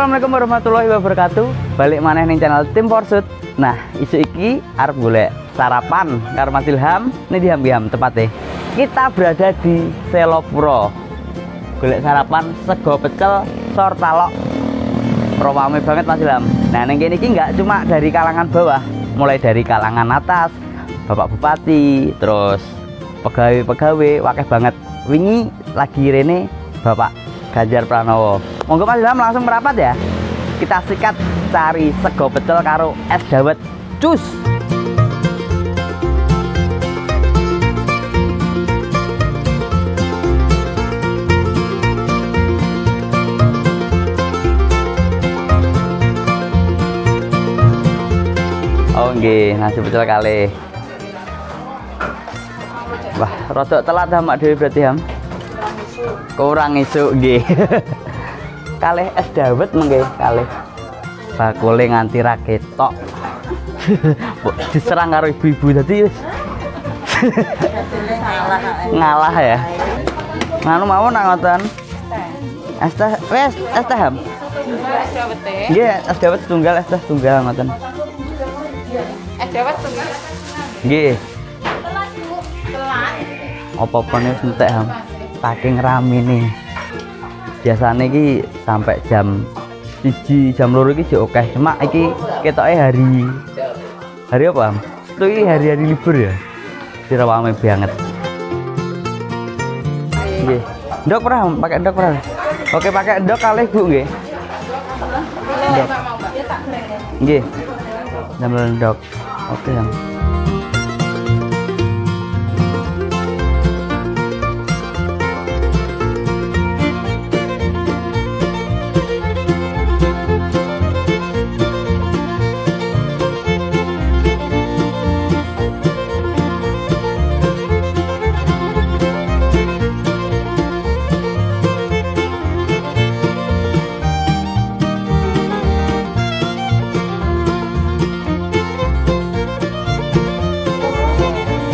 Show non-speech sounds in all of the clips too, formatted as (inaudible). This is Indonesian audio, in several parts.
Assalamualaikum warahmatullahi wabarakatuh. Balik maneh ning channel Tim Porsut. Nah, isu iki arep golek sarapan karo Mas Ilham. Ini di Ham tepatnya. Kita berada di Selopuro. Golek sarapan sego pecel sor talok. Rame banget Mas Ilham. Nah, ning kene iki enggak cuma dari kalangan bawah, mulai dari kalangan atas, Bapak Bupati, terus pegawai-pegawai, wakeh banget. Wingi lagi rene Bapak Ganjar Pranowo. Monggo Mas Ilham langsung merapat ya. Kita sikat cari sego pecel karo es dawet. Cus. Oh nggih, nasi pecel kali. Wah, rodok telat ha Mak Dewi berarti Ham. Kurang isuk nggih. (laughs) kalih es dawet mengke kalih. Bakule nganti ra ketok. (laughs) Mbok diserang karo ibu-ibu dadi wis (laughs) ngalah ya. Nganu mawon nak ngoten. Es teh wes es teh Ham. Nggih, es dawet tunggal es teh tunggal ngoten. Es dawet tuh. Nggih. Apa-apa nih entek ham. Saking rame nih. Biasanya iki sampai jam siji jam loro iki jek akeh. Cuma iki ketoke hari hari apa? Itu iki hari-hari libur ya. Jadi rame banget. Ndok pernah pakai ndok pernah? Oke, pakai ndok kalih Bu nggih. Ndok. Nggih. Damel ndok. Oke, Ham.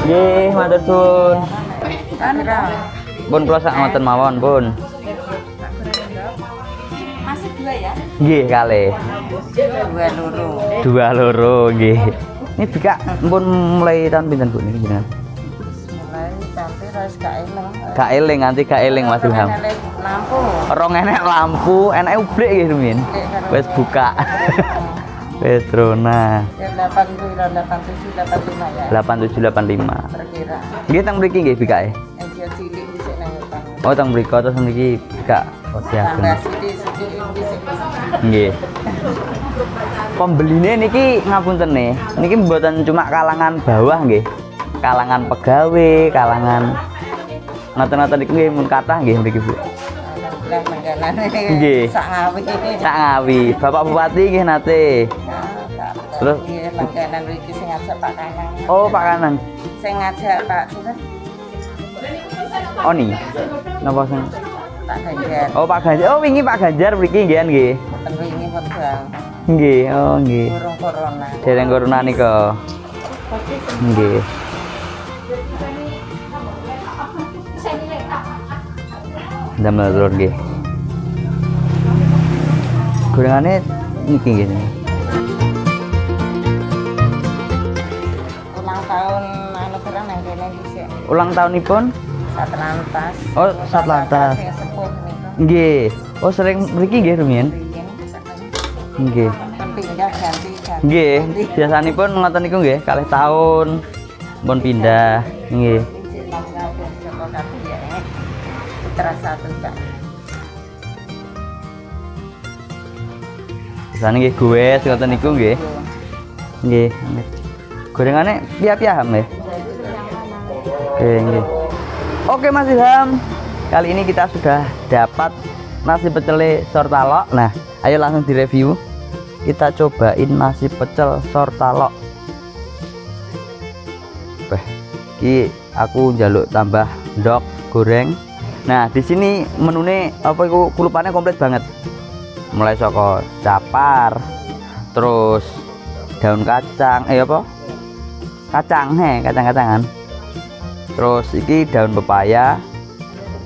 Nggih, matur suwun. Pun kula sak ngoten mawon, Pun. Masih dua ya? Nggih, kalih. Dua loro. Dua loro nggih. Ini bika pun mulai tahun pinten Bu niki jenengan? Mulai tapi harus gak eling. Gak eling nganti gak eling Mas Ilham. Lampu. Rong enek lampu, enake ublik nggih rumiyin. Wis buka. (laughs) Wis trona. Ya 8 87 85 ya. 8785. Perkira. Nggih teng mriki nggih bikae. Ejo cilik bisa nang utang. Oh teng mriki terus mriki bika posisiaken. Tambah sidik sidik bisa. Nggih. Pembeline niki ngapunten nih. Niki mboten cuma kalangan bawah nggih. Kalangan pegawai, kalangan ngoten-ngoten niku nggih mun kathah nggih mriki Bu. Mangganane. Nggih. Sak ngawi. Sak ngawi, Bapak Bupati nggih nate. Terus? Iya, langganan iki sing ngajak Pak Kanang. Oh, Pak Kanang. Sing ngajak Pak sinten? Oni. Napa sing? Pak Ganjar. Oh, Pak Ganjar. Oh, wingi Pak Ganjar mriki nggih nggih. Mboten wingi. Nggih, oh nggih. Burung corona. Dereng corona nika. Nggih. Damel telur nggih. Gorengane niki nggih. Ulang tahun anu kira nang kene dhisik. Ulang tahunipun? Satlantas. Oh, Satlantas. Nggih. Oh, sering mriki nggih rumiyin? Nggih. Nggih, biasanipun ngoten niku nggih, kalih tahun pun pindah. Nggih. Putra satu Kak. Biasane nggih goes ngoten niku nggih. Nggih. Gorengane piye-piye ham nggih? Oke, nggih. Oke Mas Ilham, kali ini kita sudah dapat nasi pecel sortalok. Nah, ayo langsung direview. Kita cobain nasi pecel sortalok. Beh, ki aku njaluk tambah ndok goreng. Nah, di sini menune apa iku kulupannya komplit banget. Mulai saka capar, terus daun kacang, eh apa? Kacang, he, kacang-kacangan. Terus iki daun pepaya.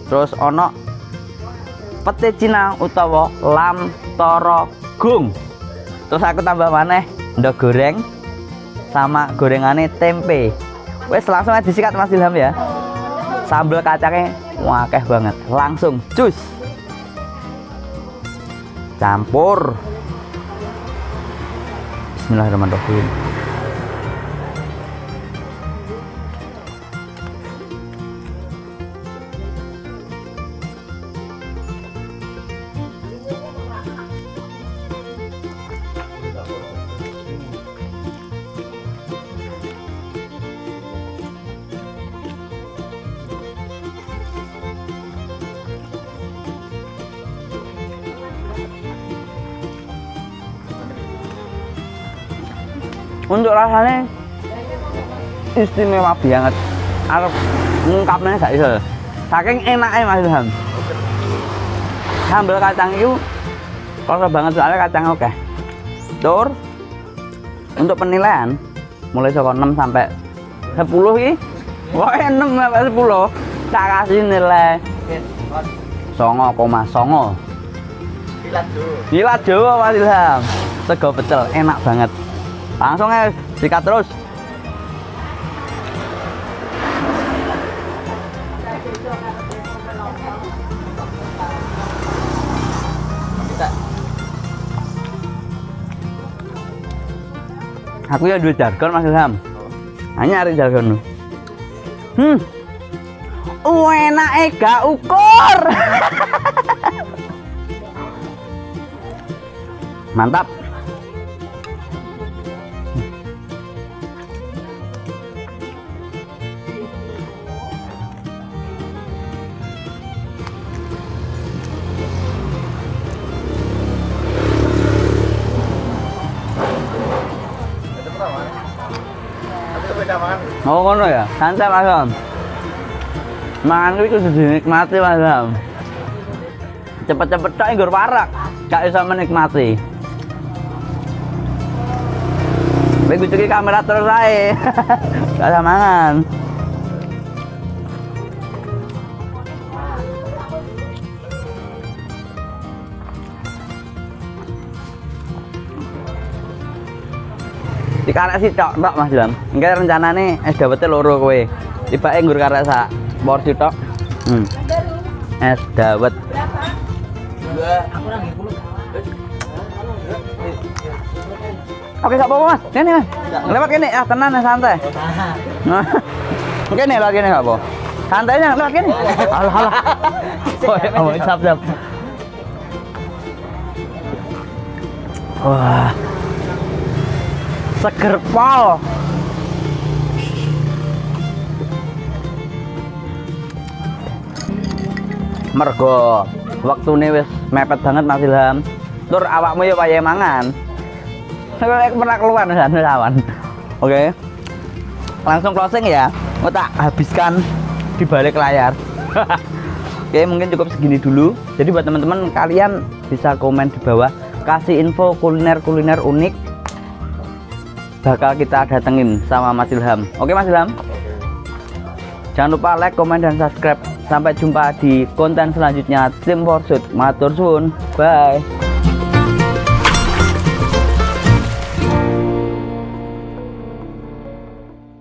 Terus ono pete Cina utawa lam toro jagung terus aku tambah maneh ndok goreng sama gorengannya tempe wes langsung aja disikat Mas Ilham ya sambal kacangnya wakeh banget. Langsung cus campur. Bismillahirrahmanirrahim untuk rasanya istimewa banget. Arep ngungkapnya gak bisa saking enaknya Mas Ilham. Sambal kacang itu kalau banget soalnya kacang oke tur untuk penilaian mulai soko 6 sampai 10 ini wah 6 sampai 10 tak kasih nilai. Songo koma songo. Gila Jawa. Mas Ilham. Sego pecel enak banget langsung ya sikat terus. Aku ya duit jargon Mas Ilham. Hanya hari jargon hmm. Enak ega ukur. (laughs) Mantap Oh ngono ya, santai Mas Ilham. Mangan itu kudu dinikmati Mas Ilham. Cepet-cepet tok nggur warak, gak bisa menikmati. Begitu kamera terus ae. (laughs) Gak bisa mangan. Dikarek sih tok tok Mas Ilham. Enggak rencanane es dawete loro kowe. Tibake nggur karek sak porsi tok. Hmm. Es dawet. Oke, gak apa-apa Mas. Kene Mas. Lewat kene, ah ya, santai. Nah. Kene lewat kene gak apa. Santainya lewat kene. Alah alah. Oh, ya, oh, siap siap. Wah. Seger pol. Mergo waktune wis mepet banget Mas Ilham. Tur awakmu ya paye mangan. Pernah keluar dan lawan. Oke. Langsung closing ya. Mau tak habiskan di balik layar. (laughs) Oke, mungkin cukup segini dulu. Jadi buat teman-teman kalian bisa komen di bawah kasih info kuliner-kuliner unik bakal kita datengin sama Mas Ilham. Oke Mas Ilham? Jangan lupa like, komen, dan subscribe. Sampai jumpa di konten selanjutnya Tim Forsuit. Matur suwun. Bye.